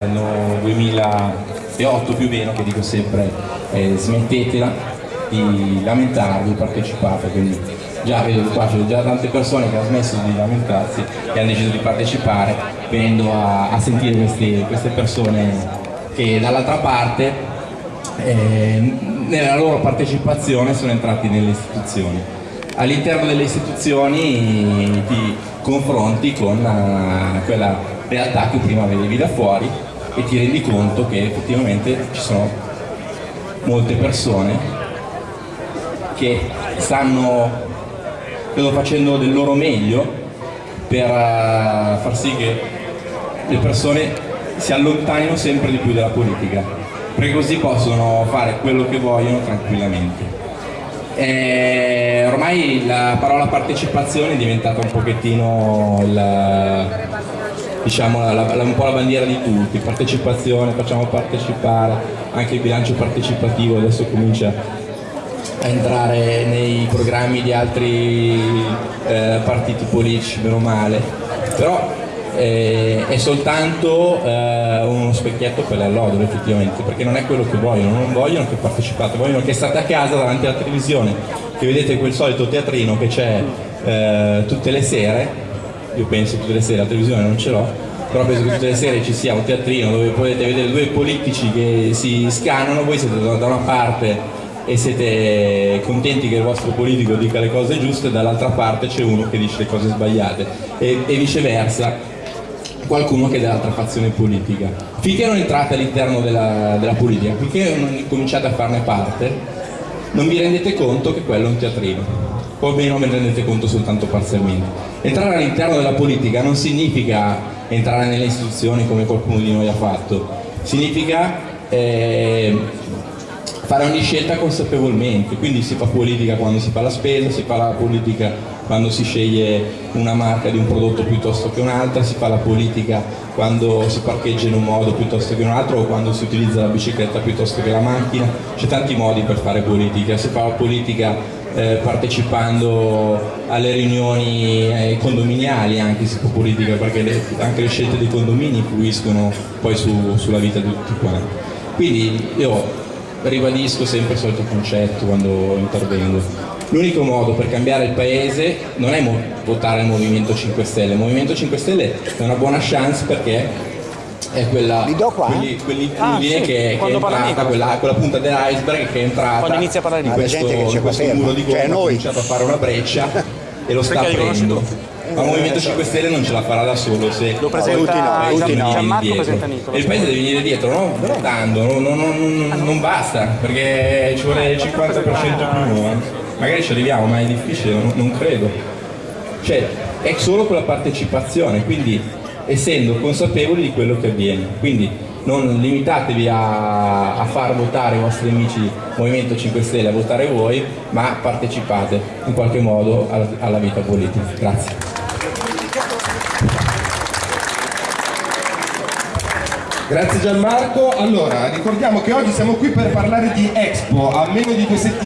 L'anno 2008 più o meno che dico sempre eh, smettetela di lamentarvi, partecipate, quindi già vedo qua c'è già tante persone che hanno smesso di lamentarsi e hanno deciso di partecipare venendo a, a sentire queste, queste, persone che dall'altra parte eh, nella loro partecipazione sono entrati nelle istituzioni. All'interno delle istituzioni ti confronti con uh, quella realtà che prima vedevi da fuori e ti rendi conto che effettivamente ci sono molte persone che stanno credo, facendo del loro meglio per uh, far sì che le persone si allontanino sempre di più dalla politica perché così possono fare quello che vogliono tranquillamente. E ormai la parola partecipazione è diventata un pochettino il, diciamo, la, la, un po' la bandiera di tutti, partecipazione, facciamo partecipare, anche il bilancio partecipativo adesso comincia a entrare nei programmi di altri eh, partiti politici, meno male, però eh, è soltanto eh, uno specchietto per l'allodole effettivamente, perché non è quello che vogliono, non vogliono che partecipate, vogliono che state a casa davanti alla televisione, che vedete quel solito teatrino che c'è eh, tutte le sere io penso tutte le sere, la televisione non ce l'ho, però penso che tutte le sere ci sia un teatrino dove potete vedere due politici che si scanano, voi siete da una parte e siete contenti che il vostro politico dica le cose giuste, dall'altra parte c'è uno che dice le cose sbagliate e, e viceversa qualcuno che è dell'altra fazione politica. Finché non entrate all'interno della, della politica, finché non cominciate a farne parte, non vi rendete conto che quello è un teatrino o almeno ve ne rendete conto soltanto parzialmente. Entrare all'interno della politica non significa entrare nelle istituzioni come qualcuno di noi ha fatto, significa eh, fare ogni scelta consapevolmente, quindi si fa politica quando si fa la spesa, si fa la politica quando si sceglie una marca di un prodotto piuttosto che un'altra, si fa la politica quando si parcheggia in un modo piuttosto che un altro o quando si utilizza la bicicletta piuttosto che la macchina, c'è tanti modi per fare politica, si fa la politica eh, partecipando alle riunioni eh, condominiali anche può politica perché le, anche le scelte dei condomini influiscono poi su, sulla vita di tutti quanti. Quindi io ribadisco sempre il solito concetto quando intervengo. L'unico modo per cambiare il paese non è votare il Movimento 5 Stelle. Il Movimento 5 Stelle è una buona chance perché è quella, quelli, quell'influine ah, sì, che, che, è entrata, quella, quella, punta dell'iceberg che è entrata. Quando inizia a parlare in questo, in questo muro di gomma, cioè, ha cominciato a fare una breccia e lo sta aprendo. Ma il Movimento 5 Stelle non ce la farà da solo se lo presenta tutti no, Gianmarco presenta Nicola. E il paese deve venire dietro, no? Dando, non, non, non, non basta, perché ci vuole il 50% più, eh. magari ci arriviamo, ma è difficile, non credo. Cioè, è solo con la partecipazione, quindi essendo consapevoli di quello che avviene. Quindi non limitatevi a, a far votare i vostri amici Movimento 5 Stelle, a votare voi, ma partecipate in qualche modo alla, alla vita politica. Grazie. Grazie Gianmarco. Allora, ricordiamo che oggi siamo qui per parlare di Expo, a meno di due settimane.